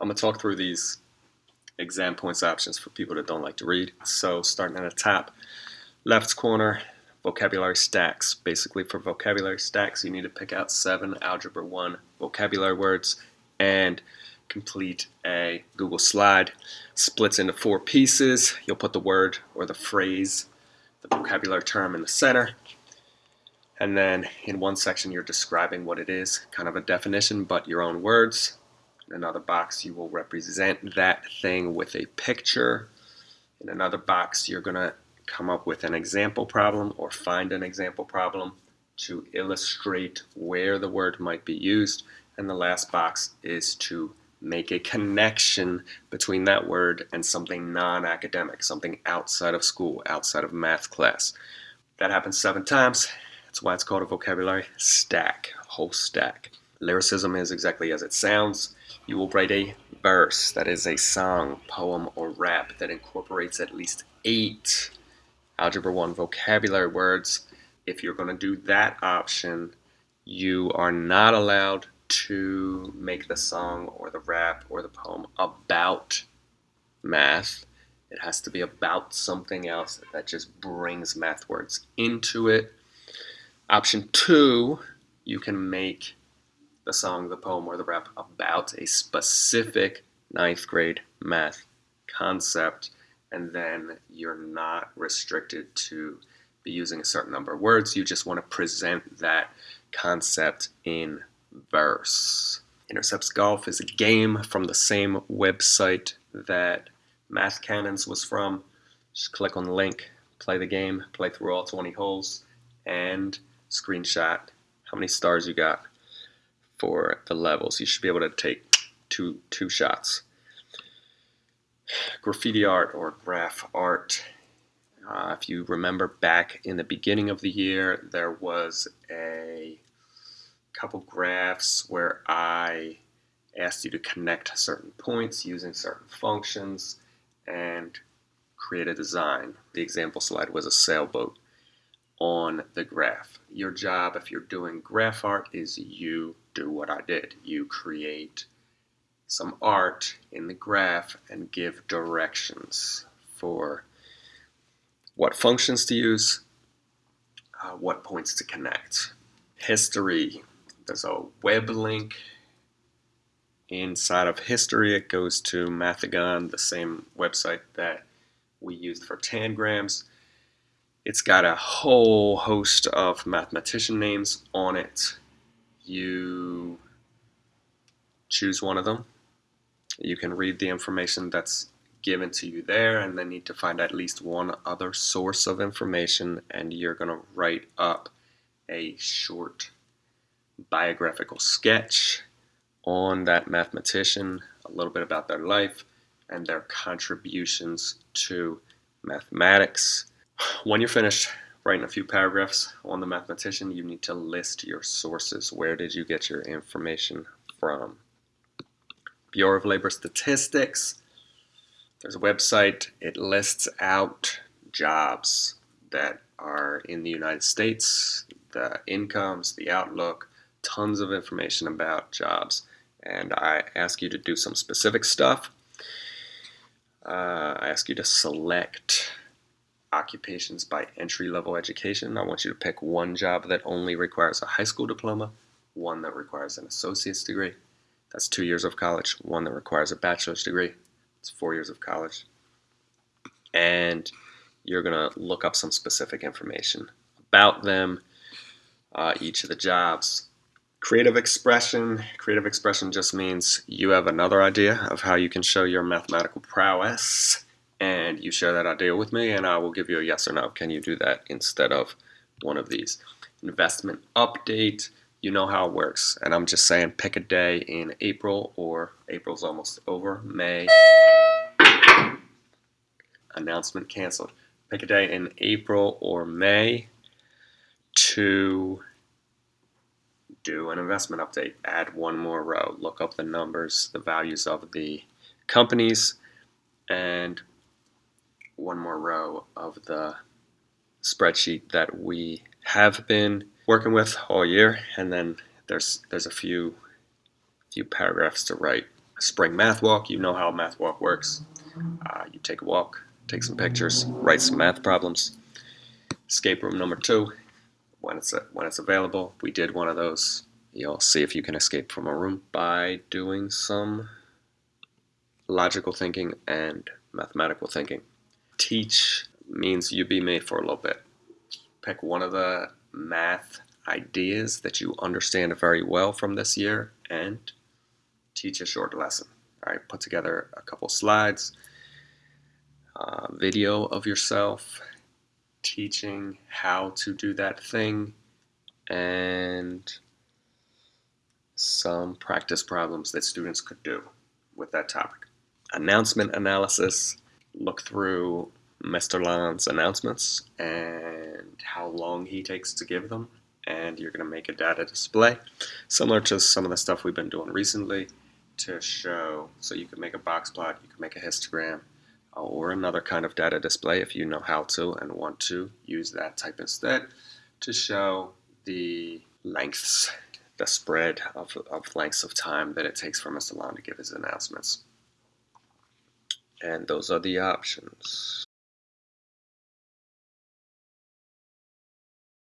I'm going to talk through these exam points options for people that don't like to read. So starting at the top, left corner, vocabulary stacks. Basically for vocabulary stacks, you need to pick out seven Algebra 1 vocabulary words and complete a Google slide. Splits into four pieces. You'll put the word or the phrase, the vocabulary term in the center. And then in one section, you're describing what it is, kind of a definition, but your own words. In another box, you will represent that thing with a picture. In another box, you're going to come up with an example problem or find an example problem to illustrate where the word might be used. And the last box is to make a connection between that word and something non-academic, something outside of school, outside of math class. That happens seven times. That's why it's called a vocabulary stack, whole stack. Lyricism is exactly as it sounds. You will write a verse that is a song, poem, or rap that incorporates at least eight Algebra 1 vocabulary words. If you're going to do that option, you are not allowed to make the song or the rap or the poem about math. It has to be about something else that just brings math words into it. Option two, you can make the song, the poem, or the rap about a specific ninth grade math concept, and then you're not restricted to be using a certain number of words. You just want to present that concept in verse. Intercepts Golf is a game from the same website that Math Cannons was from. Just click on the link, play the game, play through all 20 holes, and screenshot how many stars you got for the levels. You should be able to take two, two shots. Graffiti art or graph art. Uh, if you remember back in the beginning of the year, there was a couple graphs where I asked you to connect certain points using certain functions and create a design. The example slide was a sailboat on the graph. Your job, if you're doing graph art, is you do what I did. You create some art in the graph and give directions for what functions to use, uh, what points to connect. History, there's a web link inside of history. It goes to Mathigon, the same website that we used for tangrams. It's got a whole host of mathematician names on it. You choose one of them. You can read the information that's given to you there and then need to find at least one other source of information and you're going to write up a short biographical sketch on that mathematician, a little bit about their life and their contributions to mathematics. When you're finished writing a few paragraphs on the mathematician, you need to list your sources. Where did you get your information from? Bureau of Labor Statistics. There's a website. It lists out jobs that are in the United States, the incomes, the outlook, tons of information about jobs and I ask you to do some specific stuff. Uh, I ask you to select occupations by entry-level education. I want you to pick one job that only requires a high school diploma, one that requires an associate's degree, that's two years of college, one that requires a bachelor's degree, it's four years of college, and you're going to look up some specific information about them, uh, each of the jobs, Creative expression. Creative expression just means you have another idea of how you can show your mathematical prowess and you share that idea with me and I will give you a yes or no. Can you do that instead of one of these? Investment update. You know how it works. And I'm just saying pick a day in April or April's almost over. May. Announcement canceled. Pick a day in April or May to do an investment update, add one more row, look up the numbers, the values of the companies, and one more row of the spreadsheet that we have been working with all year, and then there's there's a few few paragraphs to write. Spring Math Walk, you know how Math Walk works. Uh, you take a walk, take some pictures, write some math problems. Escape room number two, when it's when it's available. We did one of those. You'll see if you can escape from a room by doing some logical thinking and mathematical thinking. Teach means you be me for a little bit. Pick one of the math ideas that you understand very well from this year and teach a short lesson. All right, put together a couple slides, video of yourself teaching how to do that thing, and some practice problems that students could do with that topic. Announcement analysis, look through Mr. Lon's announcements and how long he takes to give them and you're going to make a data display similar to some of the stuff we've been doing recently to show so you can make a box plot you can make a histogram uh, or another kind of data display if you know how to and want to use that type instead to show the lengths the spread of, of lengths of time that it takes for Mr. Lon to give his announcements and those are the options